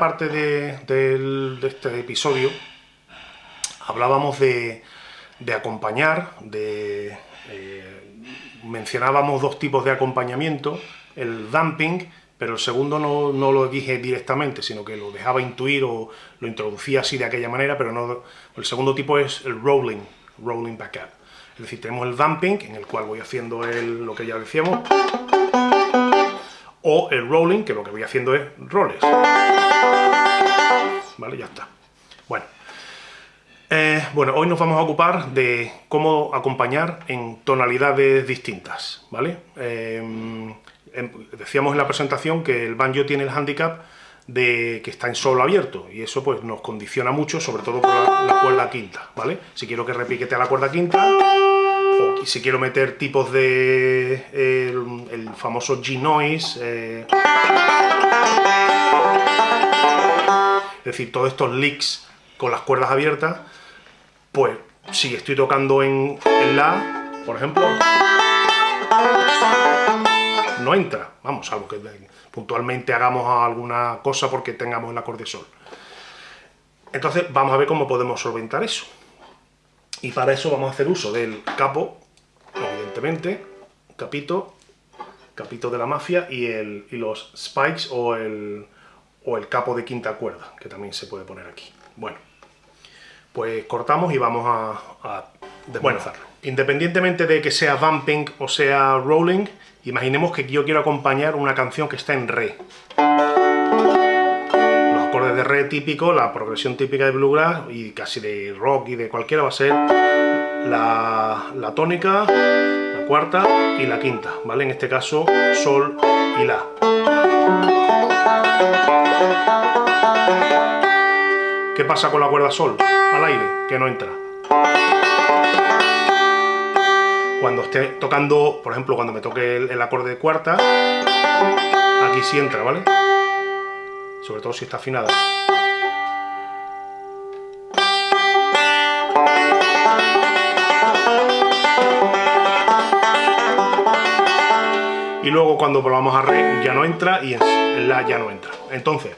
parte de, este episodio hablábamos de, acompañar, de, eh, mencionábamos dos tipos de acompañamiento, el dumping, pero el segundo no, lo dije directamente, sino que lo dejaba intuir o lo introducía así de aquella manera, pero no, el segundo tipo es el rolling, rolling back up. Es decir, tenemos el dumping, en el cual voy haciendo lo que ya decíamos, o el rolling, que lo que voy haciendo es roles. Vale, ya está. Bueno. Eh, bueno, hoy nos vamos a ocupar de cómo acompañar en tonalidades distintas, ¿vale? Em, em, decíamos en la presentación que el banjo tiene el handicap de que está en solo abierto, y eso pues nos condiciona mucho, sobre todo por la, cuerda quinta, ¿vale? Si quiero que repiquete a la cuerda quinta, o si quiero meter tipos de... el, famoso G-Noise... Eh, es decir, todos estos licks con las cuerdas abiertas, pues si estoy tocando en, La, por ejemplo, no entra, vamos, algo que puntualmente hagamos alguna cosa porque tengamos el acorde Sol. Entonces vamos a ver cómo podemos solventar eso. Y para eso vamos a hacer uso del capo, evidentemente, capito, capito de la mafia y, el, y los spikes o el, o el capo de quinta cuerda, que también se puede poner aquí. Bueno, pues cortamos y vamos a, a independientemente de que sea bumping o sea rolling, imaginemos que yo quiero acompañar una canción que está en re. Los acordes de re típico, la progresión típica de bluegrass y casi de rock y de cualquiera va a ser la, la tónica, la cuarta y la quinta, ¿vale? En este caso, sol y la. ¿Qué pasa con la cuerda sol? Al aire, que no entra. Cuando esté tocando, por ejemplo, cuando me toque el, acorde de cuarta, aquí sí entra, ¿vale? Sobre todo si está afinada. Y luego cuando volvamos a re ya no entra y en la ya no entra. Entonces,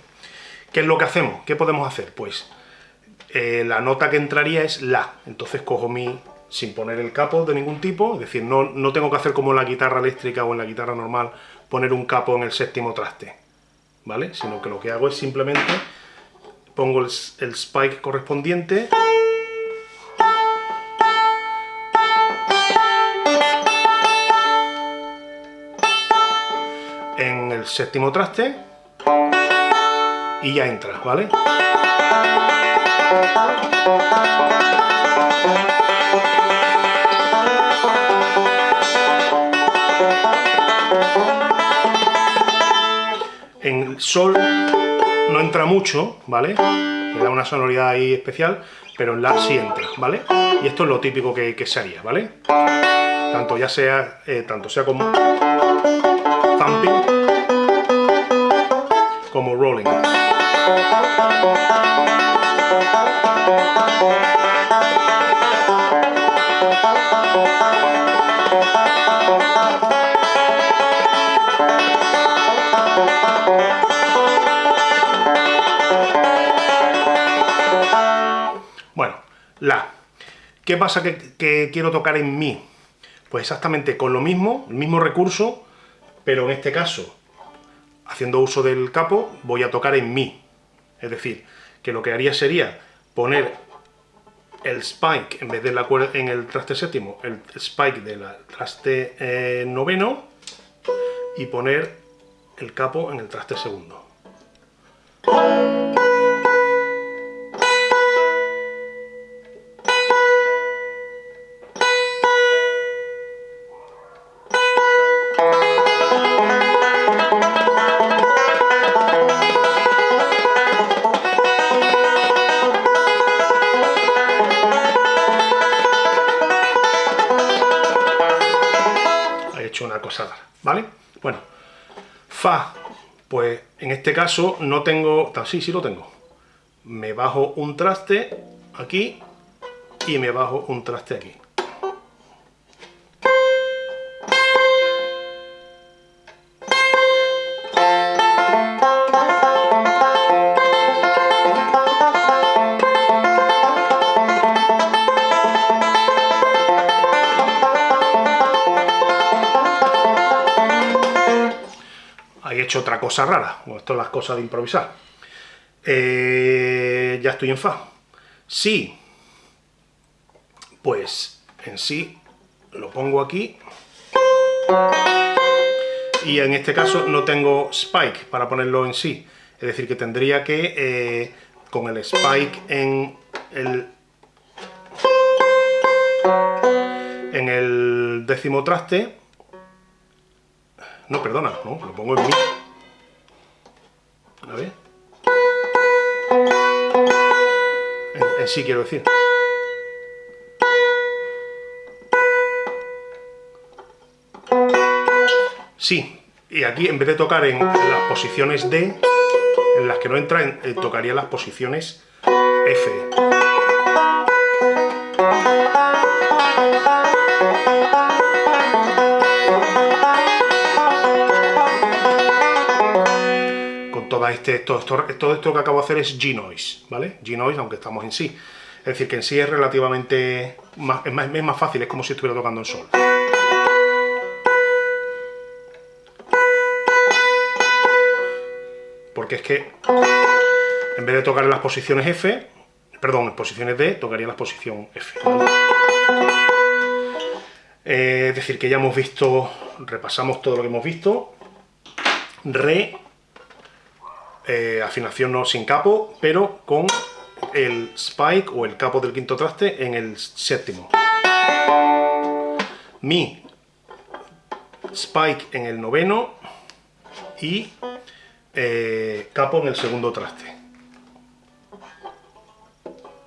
¿Qué es lo que hacemos? ¿Qué podemos hacer? Pues eh, la nota que entraría es La. Entonces cojo mi, sin poner el capo de ningún tipo, es decir, no, no tengo que hacer como en la guitarra eléctrica o en la guitarra normal, poner un capo en el séptimo traste, ¿vale? Sino que lo que hago es simplemente pongo el, el spike correspondiente en el séptimo traste y ya entra, ¿vale? En sol no entra mucho, ¿vale? Le da una sonoridad ahí especial, pero en la sí entra, ¿vale? Y esto es lo típico que, que se haría, ¿vale? Tanto ya sea, eh, tanto sea como thumping como rolling. Bueno, la. ¿Qué pasa que, quiero tocar en mi? Pues exactamente con lo mismo, el mismo recurso, pero en este caso, haciendo uso del capo, voy a tocar en mi. Es decir, que lo que haría sería poner el spike, en vez de la cuerda en el traste séptimo, el spike del traste eh, noveno, y poner el capo en el traste segundo. Una cosa ¿vale? Bueno, Fa, pues en este caso no tengo... Sí, sí lo tengo. Me bajo un traste aquí y me bajo un traste aquí. Hecho otra cosa rara. Bueno, esto es las cosas de improvisar. Eh, ya estoy en Fa. Sí, pues en sí lo pongo aquí. Y en este caso no tengo spike para ponerlo en sí. Es decir, que tendría que, eh, con el spike en el décimo traste, no, perdona, no, lo pongo en mi. A ver. En, sí quiero decir. Sí, y aquí en vez de tocar en las posiciones D, en las que no entra, eh, tocaría las posiciones F. todo, este, todo esto que acabo de hacer es G-Noise, ¿vale? G-Noise, aunque estamos en sí. Es decir, que en sí es relativamente... Más, es, más, es más fácil, es como si estuviera tocando en sol. porque es que en vez de tocar en las posiciones F, perdón, en posiciones D, tocaría la posición F. Eh, es decir, que ya hemos visto, repasamos todo lo que hemos visto, Re, eh, afinación no sin capo, pero con el spike o el capo del quinto traste en el séptimo. Mi, spike en el noveno y eh, capo en el segundo traste.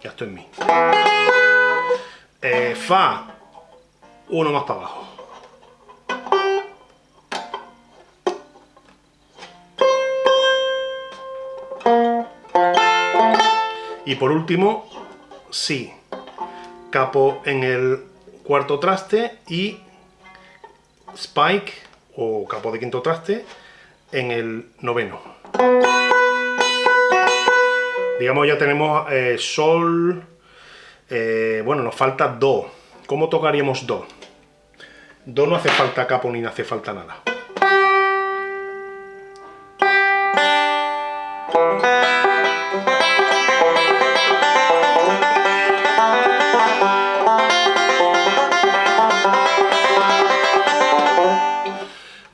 Ya estoy en mi. Eh, fa, uno más para abajo. Y por último, si, capo en el cuarto traste y spike o capo de quinto traste en el noveno. Digamos ya tenemos eh, sol, eh, bueno, nos falta do. ¿Cómo tocaríamos do? Do no hace falta capo ni hace falta nada.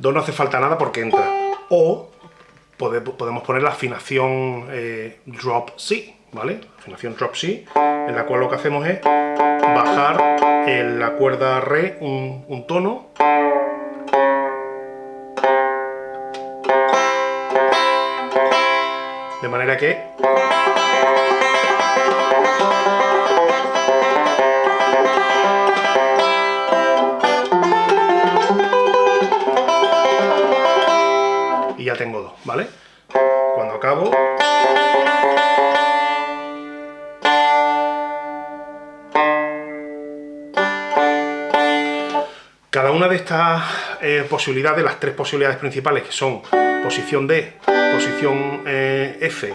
Do no hace falta nada porque entra o podemos poner la afinación eh, drop C, ¿vale? Afinación drop C, en la cual lo que hacemos es bajar en la cuerda Re un, un tono de manera que tengo dos, ¿vale? Cuando acabo... Cada una de estas eh, posibilidades, las tres posibilidades principales, que son posición D, posición eh, F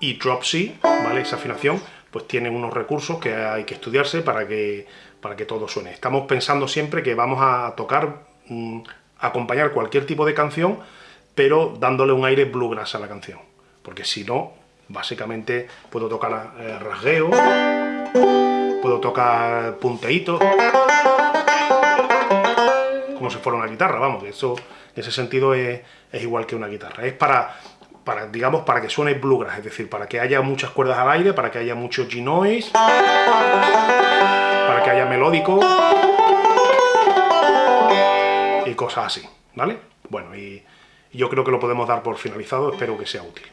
y drop C, ¿vale? Esa afinación, pues tienen unos recursos que hay que estudiarse para que, para que todo suene. Estamos pensando siempre que vamos a tocar, mm, acompañar cualquier tipo de canción pero dándole un aire bluegrass a la canción. Porque si no, básicamente puedo tocar eh, rasgueo, puedo tocar punteíto, como si fuera una guitarra, vamos, eso en ese sentido es, igual que una guitarra. Es para, para, digamos, para que suene bluegrass, es decir, para que haya muchas cuerdas al aire, para que haya mucho G-noise, para que haya melódico y cosas así, ¿vale? Bueno, y yo creo que lo podemos dar por finalizado, espero que sea útil.